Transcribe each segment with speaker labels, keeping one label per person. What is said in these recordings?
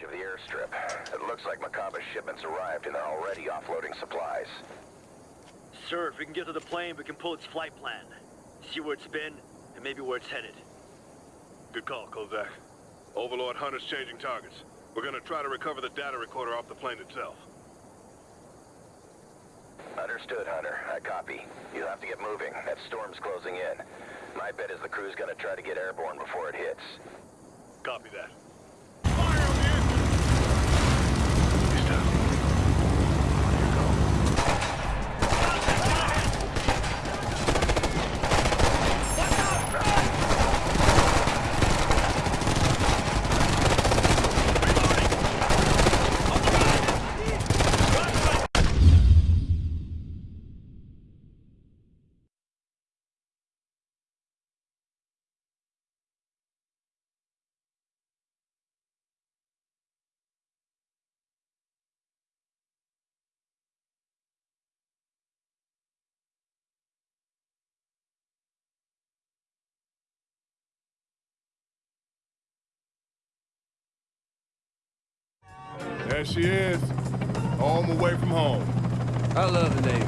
Speaker 1: edge of the airstrip. It looks like Macaba's shipments arrived and they're already offloading supplies.
Speaker 2: Sir, if we can get to the plane, we can pull its flight plan. See where it's been, and maybe where it's headed.
Speaker 3: Good call, Kozak. Overlord Hunter's changing targets. We're gonna try to recover the data recorder off the plane itself.
Speaker 1: Understood, Hunter. I copy. You'll have to get moving. That storm's closing in. My bet is the crew's gonna try to get airborne before it hits.
Speaker 3: Copy that.
Speaker 4: There she is. Home away from home.
Speaker 5: I love the Navy.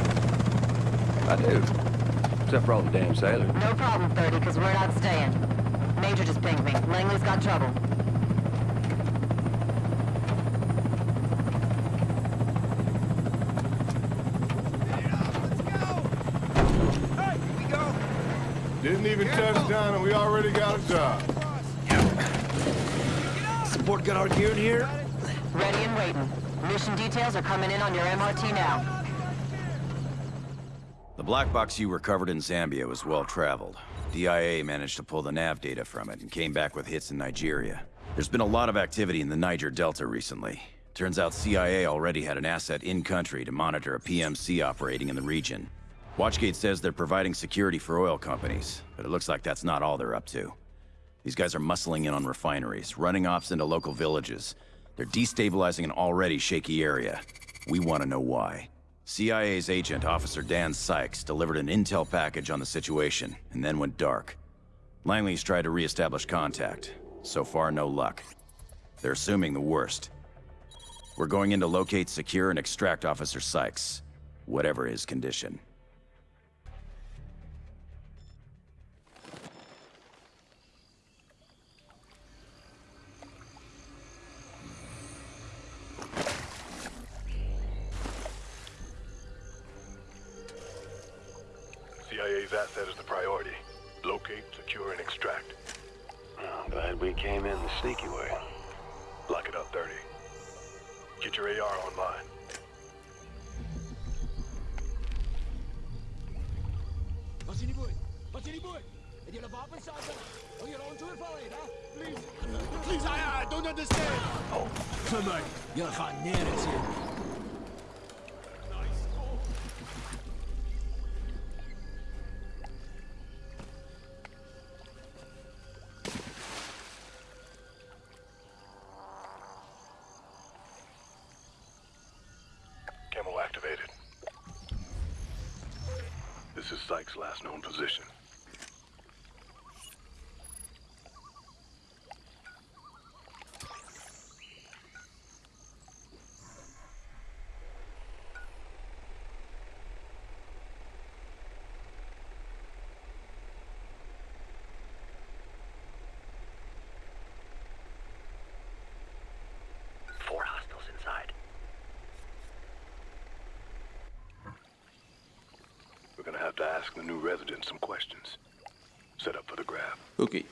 Speaker 5: I do. Except for all the damn sailors.
Speaker 6: No problem, 30, because we're not staying. Major just pinged me. Langley's got trouble.
Speaker 4: Didn't even touch down and we already got a job.
Speaker 7: Support got our gear in here?
Speaker 6: Ready and waiting. Mission details are coming in on your MRT now.
Speaker 8: The black box you recovered in Zambia was well traveled. DIA managed to pull the nav data from it and came back with hits in Nigeria. There's been a lot of activity in the Niger Delta recently. Turns out CIA already had an asset in-country to monitor a PMC operating in the region. Watchgate says they're providing security for oil companies, but it looks like that's not all they're up to. These guys are muscling in on refineries, running ops into local villages. They're destabilizing an already shaky area. We want to know why. CIA's agent, Officer Dan Sykes, delivered an intel package on the situation, and then went dark. Langley's tried to re-establish contact. So far, no luck. They're assuming the worst. We're going in to locate, secure, and extract Officer Sykes, whatever his condition.
Speaker 3: Asset is the priority. Locate, secure, and extract.
Speaker 5: I'm glad we came in the sneaky way.
Speaker 3: Lock it up, 30. Get your AR online.
Speaker 7: Wat je niet boeit? Wat je niet boeit? En jullie wapens zaten? Oh, you're on to it for it. Please. Please, I, I don't understand. Oh, come on. Jullie gaan nergens in.
Speaker 3: Activated. This is Sykes' last known position.
Speaker 9: Ok.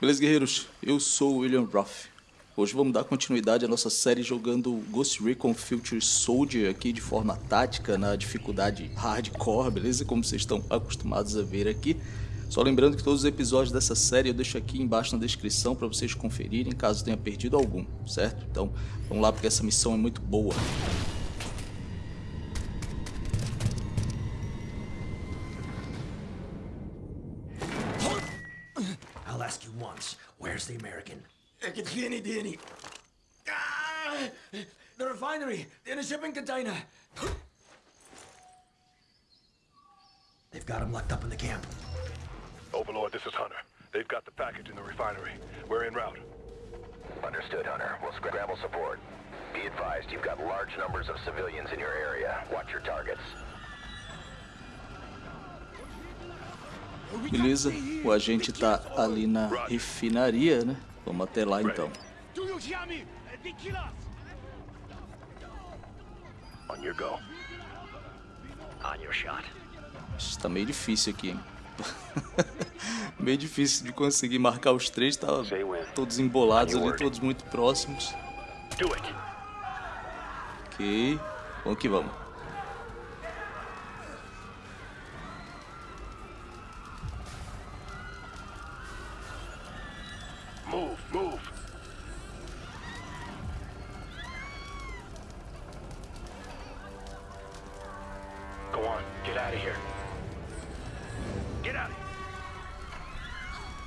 Speaker 9: Beleza, guerreiros? Eu sou o William Roth. Hoje vamos dar continuidade à nossa série jogando Ghost Recon Future Soldier aqui de forma tática, na dificuldade hardcore, beleza? Como vocês estão acostumados a ver aqui. Só lembrando que todos os episódios dessa série eu deixo aqui embaixo na descrição para vocês conferirem, caso tenha perdido algum, certo? Então vamos lá porque essa missão é muito boa.
Speaker 7: Het geen. Ah, the refinery in a shipping container. They've got him locked up in the camp.
Speaker 3: Overlord, this is Hunter. They've got the package in the refinery. We're en route.
Speaker 1: Understood, Hunter. We'll scramble support. Be advised, you've got large numbers of civilians in your area. Watch your targets.
Speaker 9: Beleza, o agente tá ali na refinaria, né? Vamos até lá então.
Speaker 7: Do you hear me? They kill us!
Speaker 2: On your go. On your shot.
Speaker 9: Isso tá meio difícil aqui, hein? meio difícil de conseguir marcar os três, tá todos embolados ali, todos muito próximos.
Speaker 2: Do it.
Speaker 9: Ok, vamos que vamos.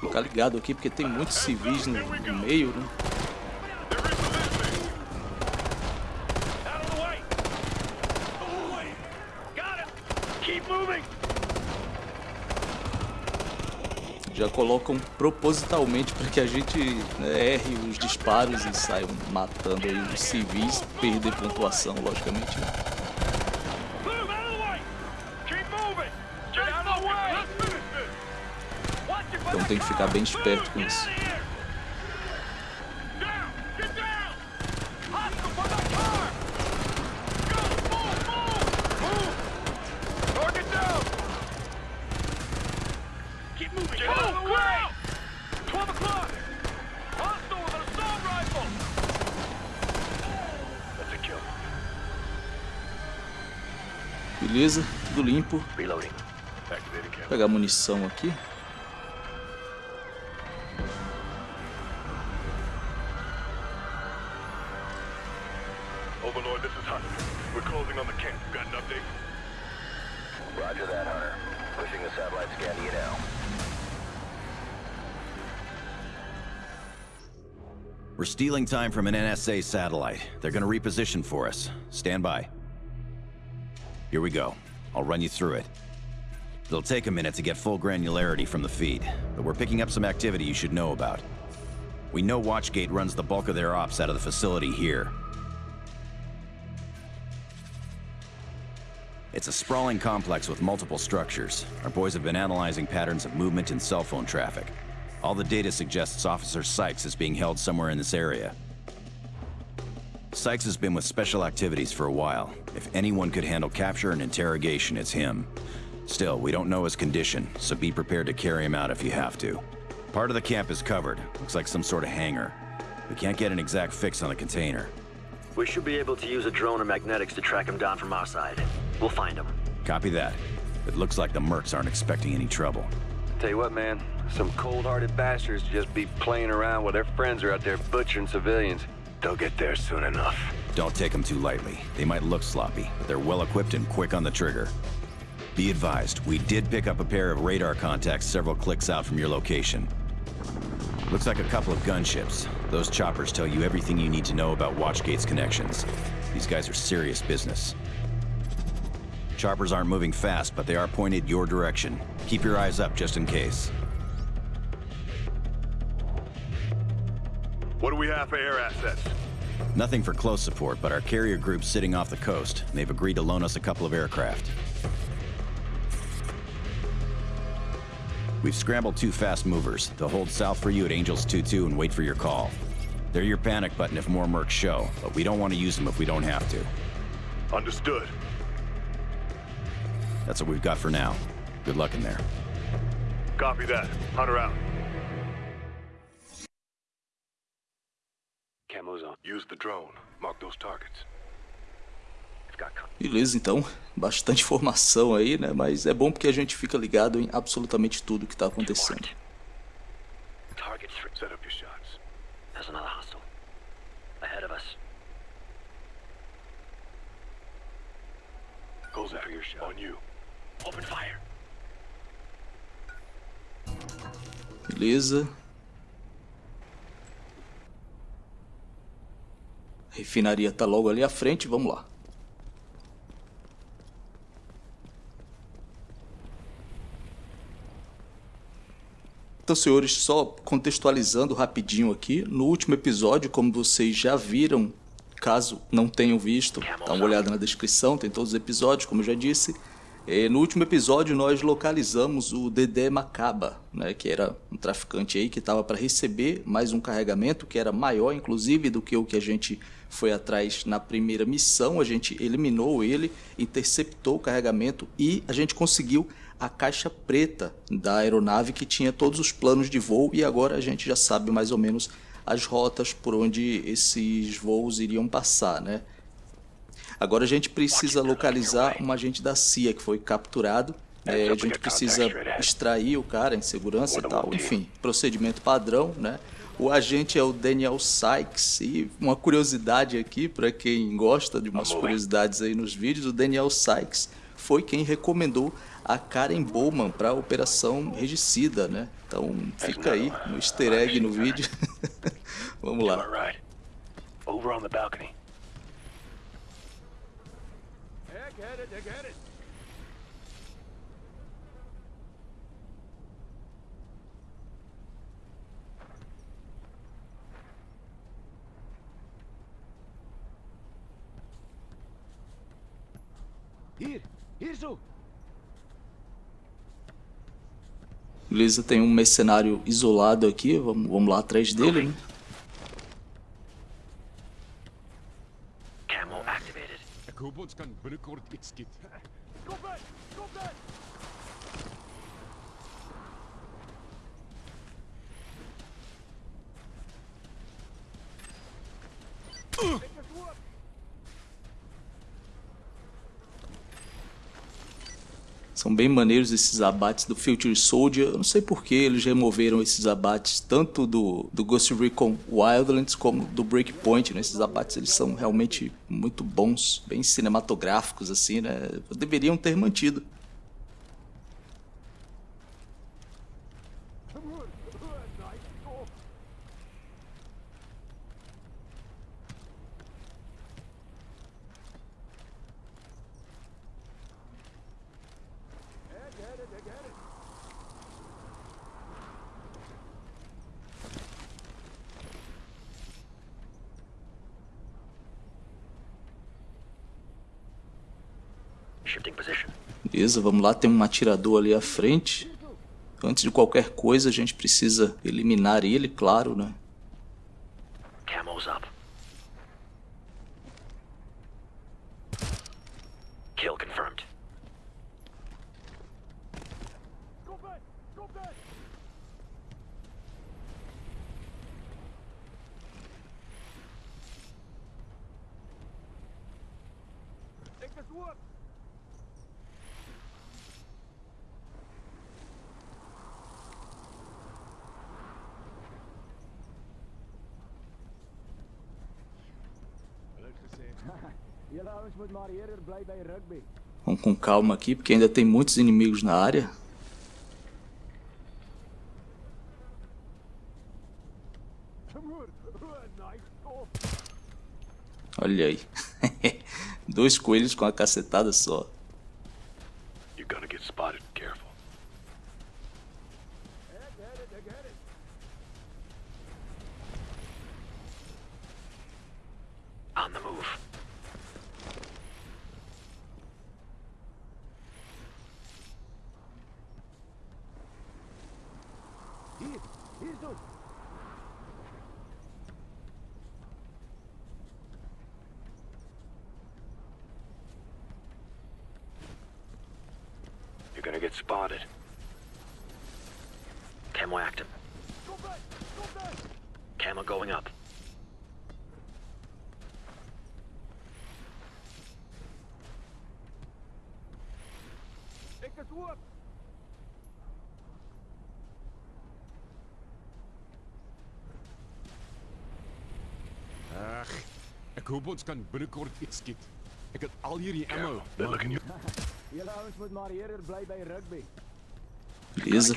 Speaker 9: Ficar ligado aqui porque tem muitos civis no, no meio, né? Já colocam propositalmente para que a gente né, erre os disparos e saiam matando aí os civis, perder pontuação, logicamente. né?
Speaker 2: With an assault rifle. That's a kill.
Speaker 9: Beleza, tudo limpo.
Speaker 3: Camera.
Speaker 9: Pegar munição aqui.
Speaker 1: Roger that, Hunter. Pushing the satellite scan to you now.
Speaker 8: We're stealing time from an NSA satellite. They're gonna reposition for us. Stand by. Here we go. I'll run you through it. It'll take a minute to get full granularity from the feed, but we're picking up some activity you should know about. We know Watchgate runs the bulk of their ops out of the facility here. It's a sprawling complex with multiple structures. Our boys have been analyzing patterns of movement and cell phone traffic. All the data suggests Officer Sykes is being held somewhere in this area. Sykes has been with special activities for a while. If anyone could handle capture and interrogation, it's him. Still, we don't know his condition, so be prepared to carry him out if you have to. Part of the camp is covered. Looks like some sort of hangar. We can't get an exact fix on the container.
Speaker 2: We should be able to use a drone or magnetics to track him down from our side. We'll find him.
Speaker 8: Copy that. It looks like the mercs aren't expecting any trouble.
Speaker 5: Tell you what, man. Some cold-hearted bastards just be playing around while their friends are out there butchering civilians.
Speaker 2: They'll get there soon enough.
Speaker 8: Don't take them too lightly. They might look sloppy, but they're well equipped and quick on the trigger. Be advised, we did pick up a pair of radar contacts several clicks out from your location. Looks like a couple of gunships. Those choppers tell you everything you need to know about Watchgate's connections. These guys are serious business. Choppers aren't moving fast, but they are pointed your direction. Keep your eyes up just in case.
Speaker 3: What do we have for air assets?
Speaker 8: Nothing for close support, but our carrier group's sitting off the coast. and They've agreed to loan us a couple of aircraft. We've scrambled two fast movers. They'll hold south for you at Angels 2-2 and wait for your call. They're your panic button if more mercs show, but we don't want to use them if we don't have to.
Speaker 3: Understood.
Speaker 8: That's what we've got for now. Good luck in there.
Speaker 3: Copy that. Hunter out.
Speaker 5: Camo's on.
Speaker 3: Use the drone. Mark those targets.
Speaker 2: We've got
Speaker 9: Beleza, então, bastante informação aí, né? Mas é bom porque a gente fica ligado em absolutamente tudo que tá acontecendo. Beleza. A refinaria tá logo ali à frente, vamos lá. Então, senhores, só contextualizando rapidinho aqui, no último episódio, como vocês já viram, caso não tenham visto, dá uma olhada na descrição, tem todos os episódios, como eu já disse. É, no último episódio nós localizamos o Dedé Macaba, né, que era um traficante aí que estava para receber mais um carregamento que era maior inclusive do que o que a gente foi atrás na primeira missão. A gente eliminou ele, interceptou o carregamento e a gente conseguiu a caixa preta da aeronave que tinha todos os planos de voo e agora a gente já sabe mais ou menos as rotas por onde esses voos iriam passar, né? Agora a gente precisa localizar um agente da CIA que foi capturado. É, a gente precisa extrair o cara em segurança e tal. Enfim, procedimento padrão, né? O agente é o Daniel Sykes e uma curiosidade aqui para quem gosta de umas curiosidades aí nos vídeos, o Daniel Sykes foi quem recomendou a Karen Bowman para a Operação Regicida, né? Então fica aí no easter egg no vídeo. Vamos lá.
Speaker 2: Over on the balcony. it, I get it.
Speaker 9: Hier, hier zo. Beleza, tem um mercenário isolado aqui, vamos, vamos lá atrás dele, né?
Speaker 7: Robots
Speaker 9: São bem maneiros esses abates do Future Soldier. Eu não sei por que eles removeram esses abates tanto do, do Ghost Recon Wildlands como do Breakpoint. Né? Esses abates eles são realmente muito bons, bem cinematográficos assim, né? Deveriam ter mantido. Beleza, vamos lá, tem um atirador ali à frente. Antes de qualquer coisa, a gente precisa eliminar ele, claro, né? Camo's up. Kill confirmed.
Speaker 2: Ik het woord!
Speaker 9: Vamos com calma aqui, porque ainda tem muitos inimigos na área. Olha aí. Dois coelhos com a cacetada só.
Speaker 2: Camo going up. Ik het woord!
Speaker 7: Ach, ek hoop ons kan binnekort iets skiet. Ek het al hierdie ammo.
Speaker 2: Julle ouens moet maar eerder bly by rugby.
Speaker 9: Beleza.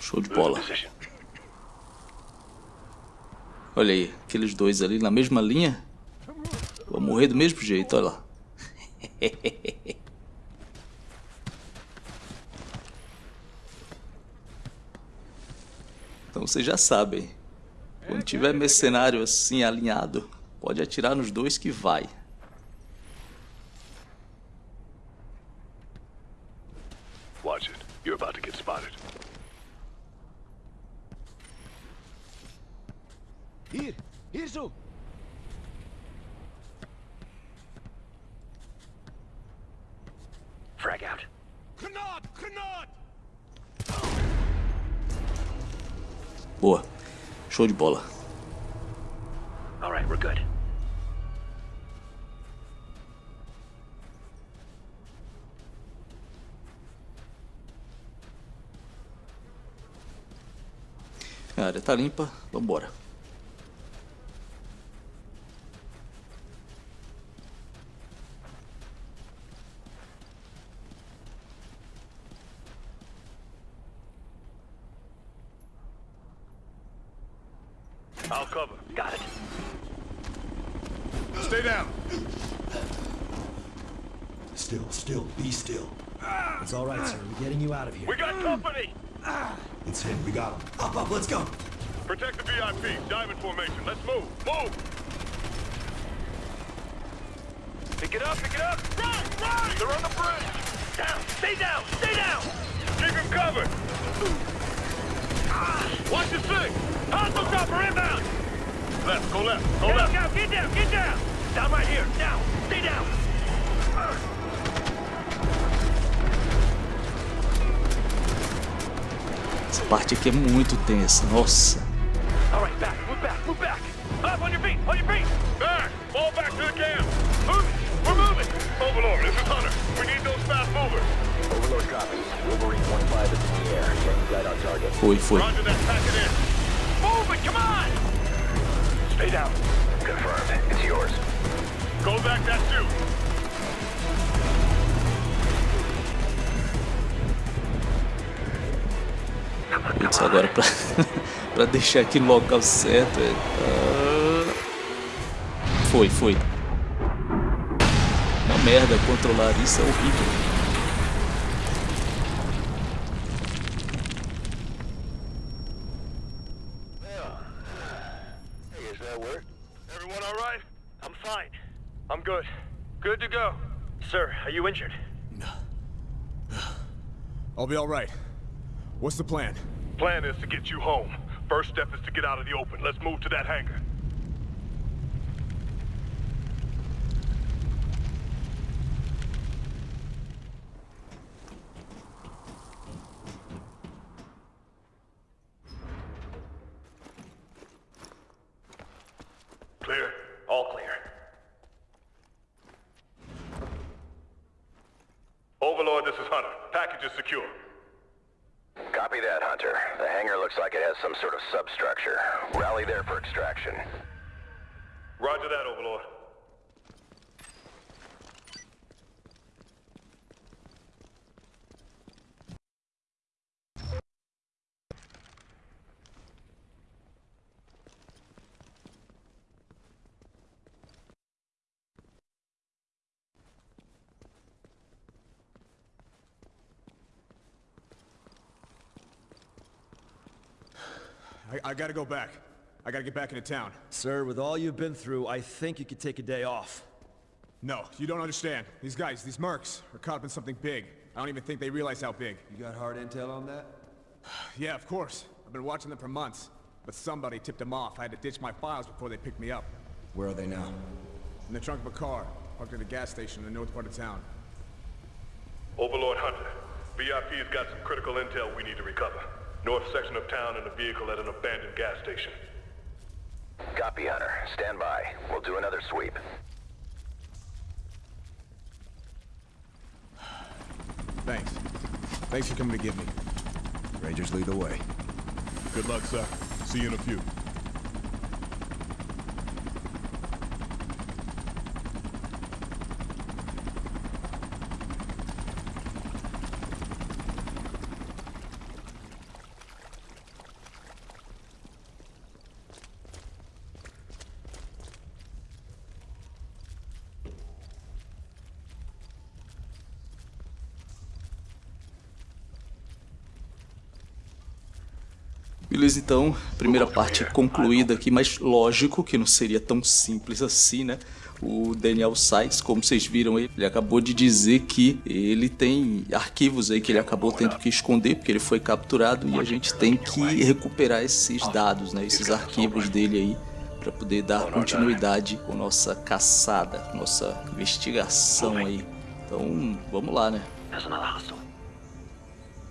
Speaker 9: Show de bola. Olha aí, aqueles dois ali na mesma linha. Vou morrer do mesmo jeito, olha lá. Então vocês já sabem. Quando tiver mercenário assim alinhado, pode atirar nos dois que vai.
Speaker 3: Watch it. You're about to get spotted.
Speaker 7: Hier, hier zo.
Speaker 1: Frag out.
Speaker 2: Granat! Granat!
Speaker 9: Boa. Show de bola.
Speaker 1: All right, we're good.
Speaker 9: A área tá limpa, vambora.
Speaker 3: I'll cover.
Speaker 1: Got it.
Speaker 4: Stay down.
Speaker 7: Still, still, be still. It's all right, sir. We're getting you out of here.
Speaker 3: We got company!
Speaker 7: It's him. We got him. Up, up, let's go.
Speaker 3: Protect the VIP. Diamond formation. Let's move. Move!
Speaker 1: Pick it up, pick it up! Run, run! They're on the bridge! Down! Stay down! Stay down!
Speaker 3: Keep him covered! Watch your six!
Speaker 1: Hostile chopper inbound!
Speaker 3: Left, go left, go
Speaker 1: Hey,
Speaker 3: left!
Speaker 1: look out! Get down! Get down! Down right here! Down! Stay down!
Speaker 9: Essa parte aqui é muito tensa. Nossa.
Speaker 1: Back! Move back! Move back! Up on your feet! On your feet!
Speaker 3: Back! Fall back to the camp! Move! We're moving! Overlord, this is Hunter. We need those fast movers.
Speaker 1: Overlord copies. Wolverine 1-5 is in the air. Getting right on target.
Speaker 9: Foi, foi.
Speaker 3: Roger that, pack it in.
Speaker 1: Move it! Come on! Stay down. Confirmed. It's yours.
Speaker 3: Go back that chute.
Speaker 9: Agora pra, pra deixar aqui no local certo. é- Ah, Foi, foi. Uma merda controlar isso é horrível.
Speaker 1: Hey, is that work?
Speaker 3: Everyone all right?
Speaker 1: I'm fine. I'm good. Good to go. Sir, are you injured?
Speaker 4: I'll be all right. What's the plan?
Speaker 3: Plan is to get you home. First step is to get out of the open. Let's move to that hangar. Clear.
Speaker 1: All clear.
Speaker 3: Overlord, this is Hunter. Package is secure.
Speaker 1: Copy that, Hunter. The hangar looks like it has some sort of substructure. Rally there for extraction.
Speaker 3: Roger that, Overlord.
Speaker 4: I, I gotta go back. I gotta get back into town.
Speaker 10: Sir, with all you've been through, I think you could take a day off.
Speaker 4: No, you don't understand. These guys, these mercs, are caught up in something big. I don't even think they realize how big.
Speaker 10: You got hard intel on that?
Speaker 4: Yeah, of course. I've been watching them for months. But somebody tipped them off. I had to ditch my files before they picked me up.
Speaker 10: Where are they now?
Speaker 4: In the trunk of a car, parked at a gas station in the north part of town.
Speaker 3: Overlord Hunter, VIP's got some critical intel we need to recover. North section of town in a vehicle at an abandoned gas station.
Speaker 1: Copy, Hunter. Stand by. We'll do another sweep.
Speaker 4: Thanks. Thanks for coming to get me.
Speaker 10: Rangers lead the way.
Speaker 4: Good luck, sir. See you in a few.
Speaker 9: Beleza, então, primeira parte concluída aqui, mas lógico que não seria tão simples assim, né? O Daniel Sykes, como vocês viram, ele acabou de dizer que ele tem arquivos aí que ele acabou tendo que esconder porque ele foi capturado e a gente tem que recuperar esses dados, né? Esses arquivos dele aí para poder dar continuidade com nossa caçada, nossa investigação aí. Então, vamos lá, né?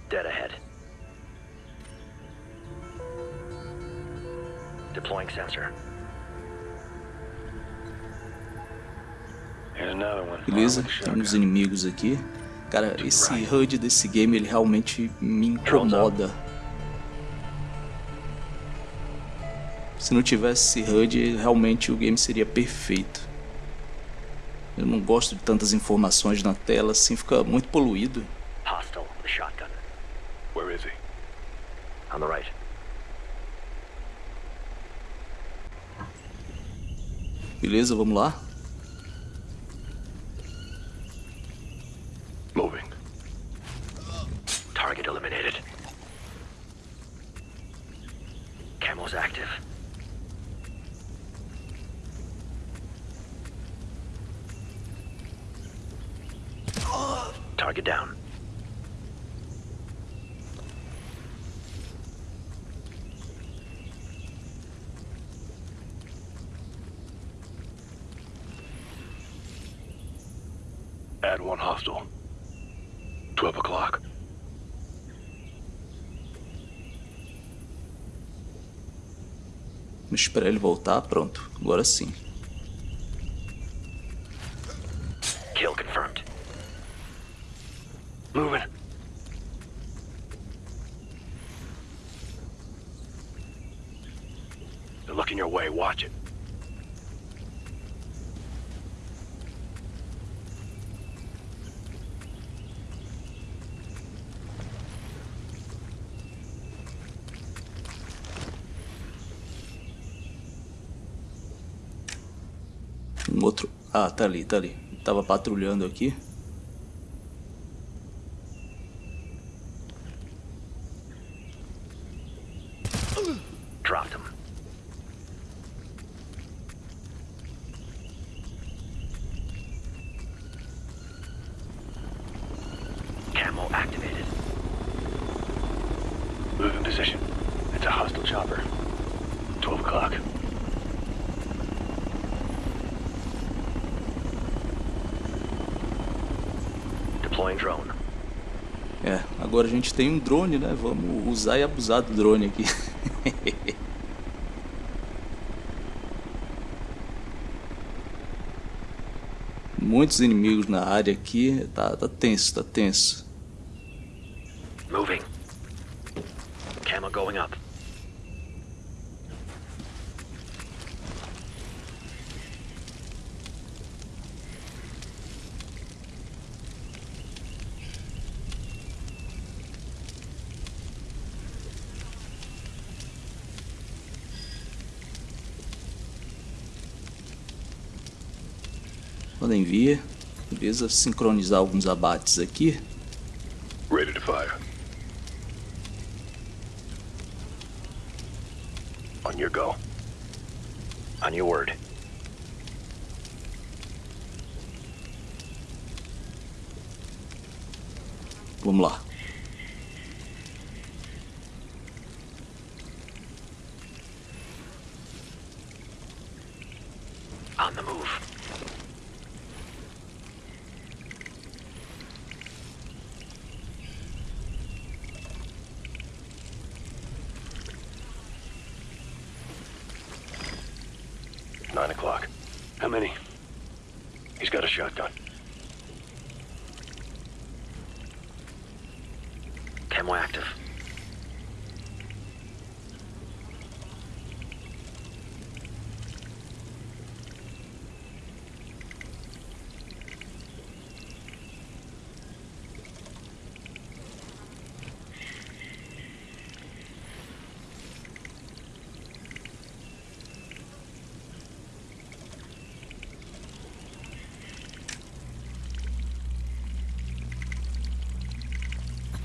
Speaker 11: Dead ahead. Deploying sensor.
Speaker 1: Here's another one.
Speaker 9: Beleza, temos inimigos aqui. Cara, esse HUD desse game ele realmente me incomoda. Se não tivesse esse HUD, realmente o game seria perfeito. Eu não gosto de tantas informações na tela, assim fica muito poluído.
Speaker 11: Hostile a shotgun.
Speaker 3: Where is he?
Speaker 11: On the right.
Speaker 9: Beleza, vamos lá.
Speaker 3: Moving.
Speaker 11: Target eliminated. Camo's active. Target down.
Speaker 3: Add one hostile. 12 o'clock.
Speaker 9: Esperar ele voltar, pronto. Agora sim.
Speaker 11: Kill confirmed. Moving.
Speaker 3: They're looking your way. Watch it.
Speaker 9: Um outro. Ah, tá ali, tá ali. Tava patrulhando aqui.
Speaker 11: Dropped. Camo activated.
Speaker 3: Move in position. It's a hostile chopper. 12 o'clock.
Speaker 11: Deploying drone.
Speaker 9: É, agora a gente tem um drone, né? Vamos usar e abusar do drone aqui. Muitos inimigos na área aqui. Tá, tá tenso, tá tenso.
Speaker 11: Moving. Camo going up.
Speaker 9: Podem vir. Beleza, sincronizar alguns abates aqui.
Speaker 3: Ready to fire. On your go.
Speaker 11: On your word.
Speaker 9: Vamos lá.
Speaker 11: On the move.
Speaker 3: Nine o'clock. How many? He's got a shotgun.
Speaker 11: Camo active.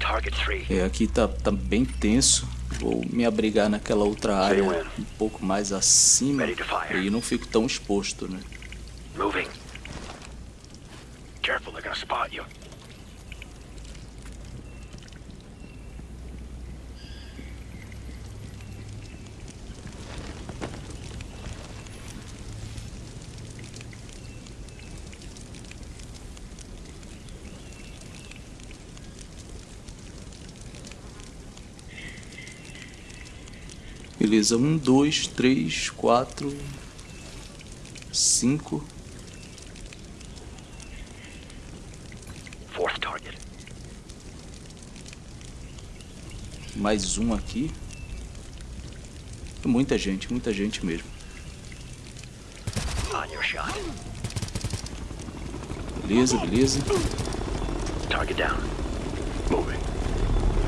Speaker 11: Target 3.
Speaker 9: É, aqui tá, tá bem tenso. Vou me abrigar naquela outra área um pouco mais acima e não fico tão exposto, né?
Speaker 11: Moving. Careful, they're gonna spot you.
Speaker 9: Beleza, um, dois, três, quatro, cinco. Mais um aqui. Muita gente, muita gente mesmo. Beleza, beleza.
Speaker 11: Target down. Moving.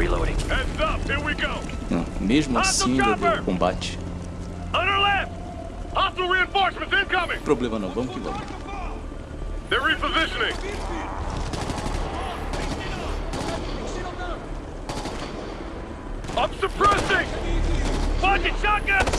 Speaker 11: Reloading.
Speaker 3: Heads up, here we go.
Speaker 9: Não, mesmo assim ainda deu combate.
Speaker 3: Our left! Hostile reinforcements incoming!
Speaker 9: Problema não, vamos que vamos.
Speaker 3: They're repositioning! I'm suppressing! Fucking shotgun!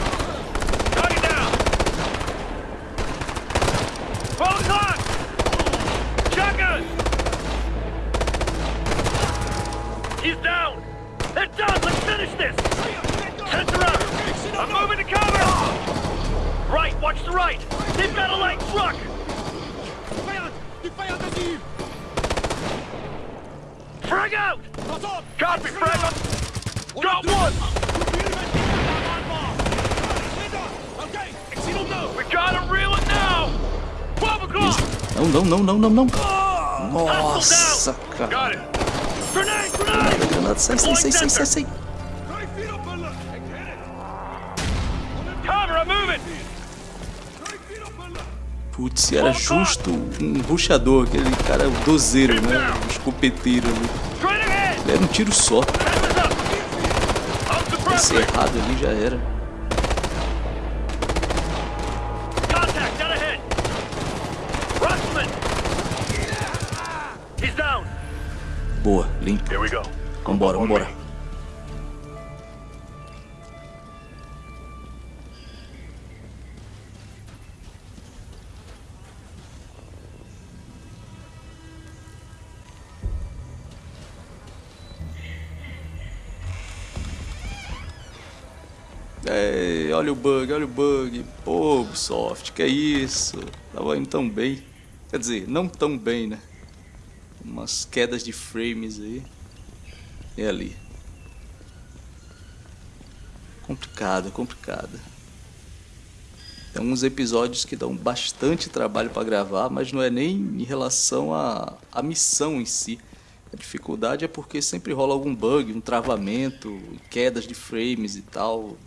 Speaker 9: Não, não, não. Nossa, cara. Granada, sai, sai, sai, sai, sai, sai. Putz, era justo um ruxador, aquele cara dozeiro, né? Um escopeteiro ali. Ele era um tiro só.
Speaker 3: Heads up! I'm
Speaker 9: Se
Speaker 3: suppressing!
Speaker 9: errado ali já era.
Speaker 3: Contact, down ahead! Russman! He's down!
Speaker 9: Boa, limpo.
Speaker 3: Here we go.
Speaker 9: Vambora, vambora. Ei, olha o bug, olha o bug. Pô, Ubisoft, que é isso? Tava indo tão bem. Quer dizer, não tão bem, né? Umas quedas de frames aí. E ali. Complicado, complicado. Tem uns episódios que dão bastante trabalho para gravar, mas não é nem em relação à, à missão em si. A dificuldade é porque sempre rola algum bug, um travamento, quedas de frames e tal.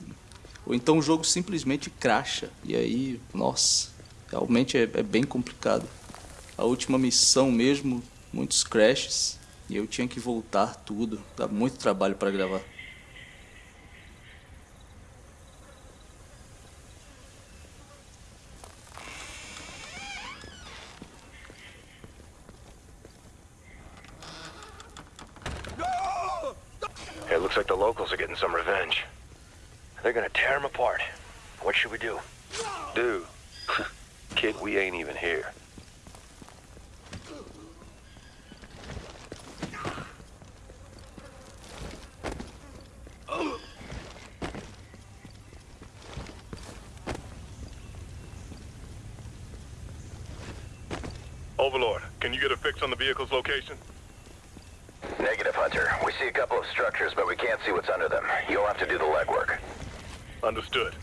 Speaker 9: Ou então o jogo simplesmente cracha. E aí, nossa, realmente é, é bem complicado. A última missão mesmo, muitos crashes. E eu tinha que voltar tudo. Dá muito trabalho para gravar.
Speaker 11: It looks like the locals are getting some revenge. They're gonna tear them apart. What should we do?
Speaker 1: Do? Kid, we ain't even here.
Speaker 3: On the vehicle's location?
Speaker 1: Negative, Hunter. We see a couple of structures, but we can't see what's under them. You'll have to do the legwork.
Speaker 3: Understood.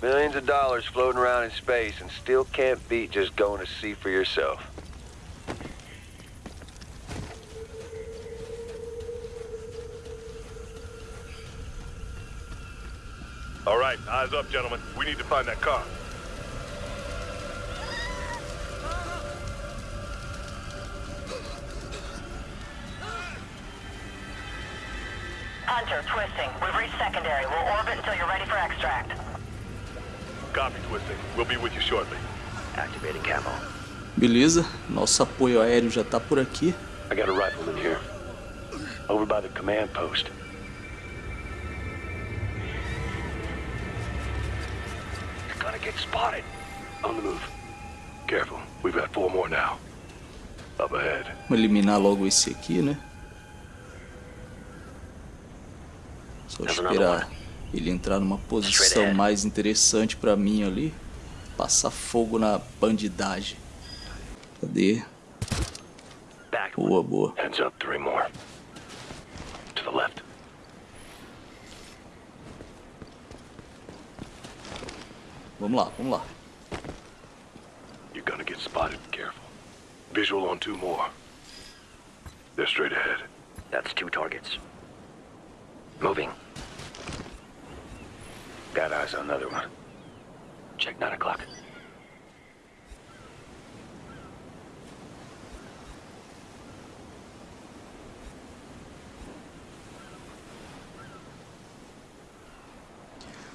Speaker 5: Millions of dollars floating around in space and still can't beat just going to see for yourself.
Speaker 3: All right, eyes up, gentlemen. We need to find that car.
Speaker 6: Hunter, twisting. We've reached secondary. We'll orbit until you're ready for extract.
Speaker 3: Copy, twisting. We'll be with you shortly.
Speaker 11: Activating camo.
Speaker 9: Beleza, nosso apoio aéreo já tá por aqui.
Speaker 11: I got a rifleman here. Over by the command post. You're gonna get spotted.
Speaker 12: On the move. Careful, we've got four more now. Up ahead.
Speaker 9: Vou eliminar logo esse aqui, né? Só esperar ele entrar numa posição mais interessante pra mim ali. Passar fogo na bandidagem. Cadê? Boa, boa.
Speaker 12: Heads up, three more. To the left.
Speaker 9: Vamos lá, vamos lá.
Speaker 12: You're gonna get spotted. Careful. Visual on two more. They're straight ahead.
Speaker 11: That's two targets. Moving.
Speaker 1: Got eyes on another one.
Speaker 11: Check nine o'clock.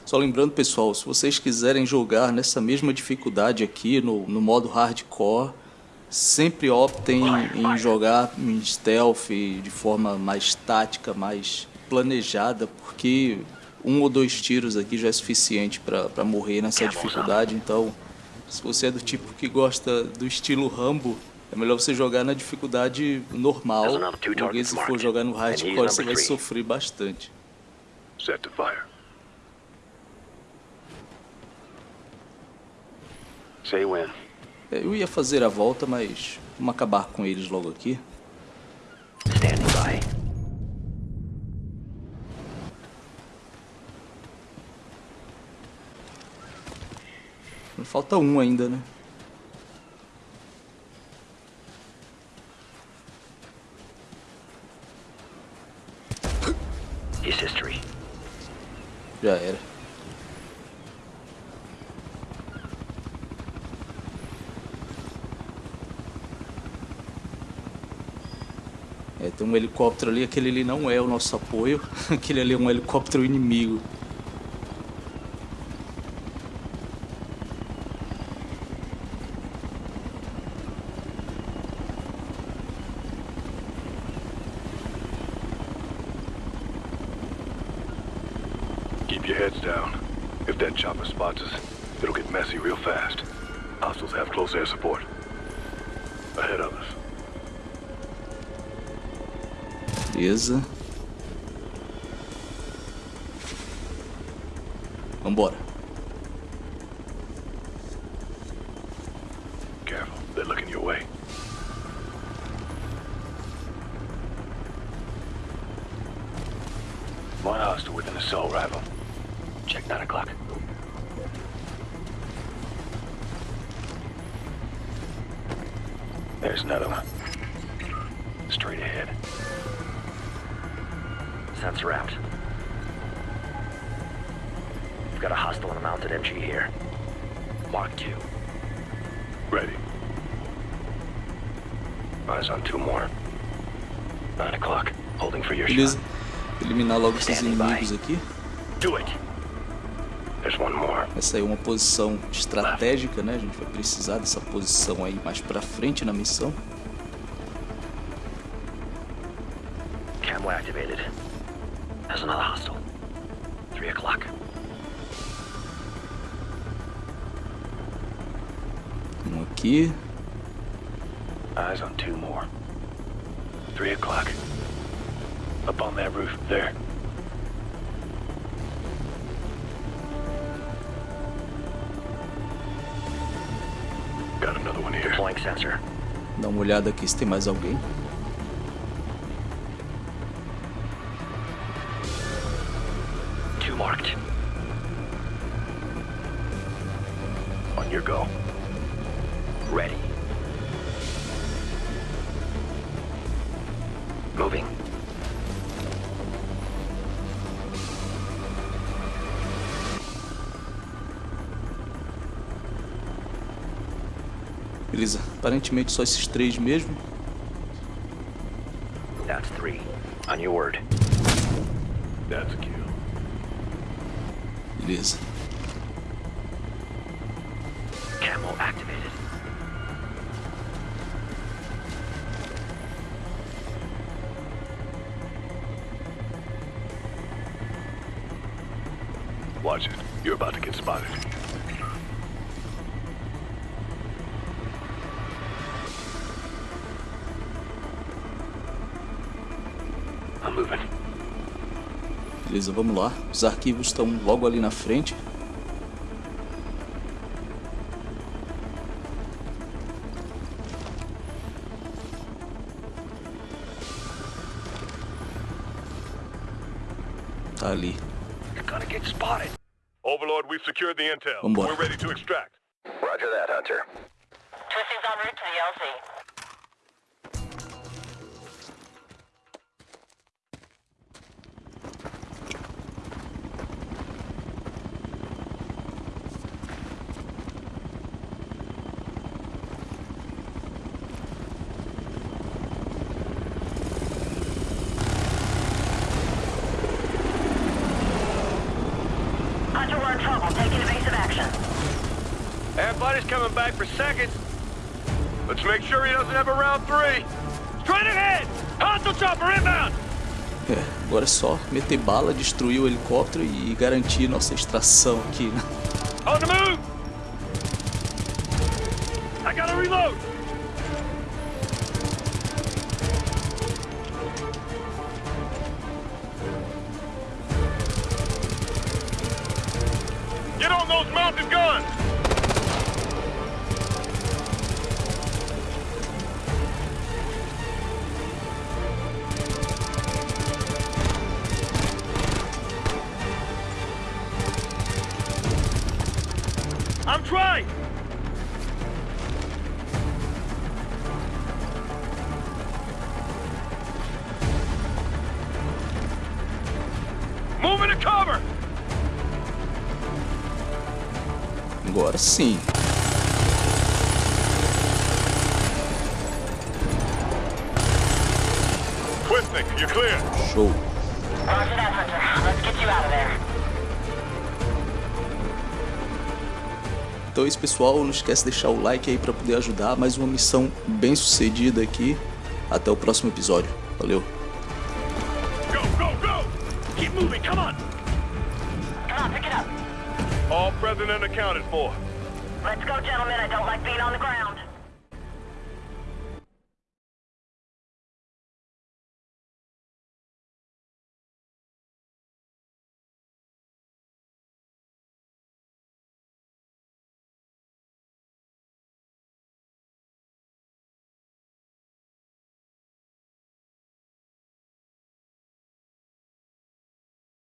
Speaker 9: Só lembrando, pessoal, se vocês quiserem jogar nessa mesma dificuldade aqui, no, no modo hardcore, sempre optem em jogar em stealth de forma mais tática, mais planejada, porque um ou dois tiros aqui já é suficiente para morrer nessa dificuldade. Então, se você é do tipo que gosta do estilo Rambo, é melhor você jogar na dificuldade normal, porque se for jogar no hardcore você vai sofrer bastante.
Speaker 12: Set to fire. Say when.
Speaker 9: É, eu ia fazer a volta, mas vamos acabar com eles logo aqui.
Speaker 11: Standing by.
Speaker 9: Falta um ainda, né?
Speaker 11: History.
Speaker 9: Já era. É, tem um helicóptero ali, aquele ali não é o nosso apoio, aquele ali é um helicóptero inimigo.
Speaker 11: Got a hostile and a mounted MG here. Mark two.
Speaker 12: Ready.
Speaker 1: Eyes on two more. Nine o'clock. Holding for your
Speaker 9: Beleza.
Speaker 1: shot.
Speaker 9: Eliminar logo esses inimigos aqui.
Speaker 11: Do it.
Speaker 1: There's one more.
Speaker 9: Essa aí é uma posição estratégica, né? A gente vai precisar dessa posição aí mais pra frente na missão.
Speaker 11: Camo activated. There's another hostile.
Speaker 9: Aqui.
Speaker 1: Eyes on two more. Three o'clock. Up on that roof, there.
Speaker 12: Got another one here.
Speaker 11: Deploying sensor.
Speaker 9: Dá uma olhada aqui se tem mais alguém. Beleza. Aparentemente só esses três mesmo.
Speaker 11: That's three. On your word.
Speaker 12: That's a kill.
Speaker 9: Beleza. Beleza, vamos lá. Os arquivos estão logo ali na frente. Tá ali.
Speaker 5: You're gonna Everybody's coming back for seconds. Let's make sure he doesn't have a round three.
Speaker 12: Straight ahead! Hostile chopper inbound!
Speaker 9: É, agora é só meter bala, destruir o helicóptero e garantir nossa extração aqui?
Speaker 12: I'm trying!
Speaker 3: Moving to cover!
Speaker 9: Agora sim.
Speaker 3: Quisnik, you're clear.
Speaker 9: Show. Então é isso, pessoal. Não esquece de deixar o like aí para poder ajudar. Mais uma missão bem sucedida aqui. Até o próximo episódio. Valeu.
Speaker 3: Go, go, go!
Speaker 12: Keep moving, come on!
Speaker 6: Come on, pick it up.
Speaker 3: All present and accounted for.
Speaker 6: Let's go, gentlemen. I don't like being on the ground.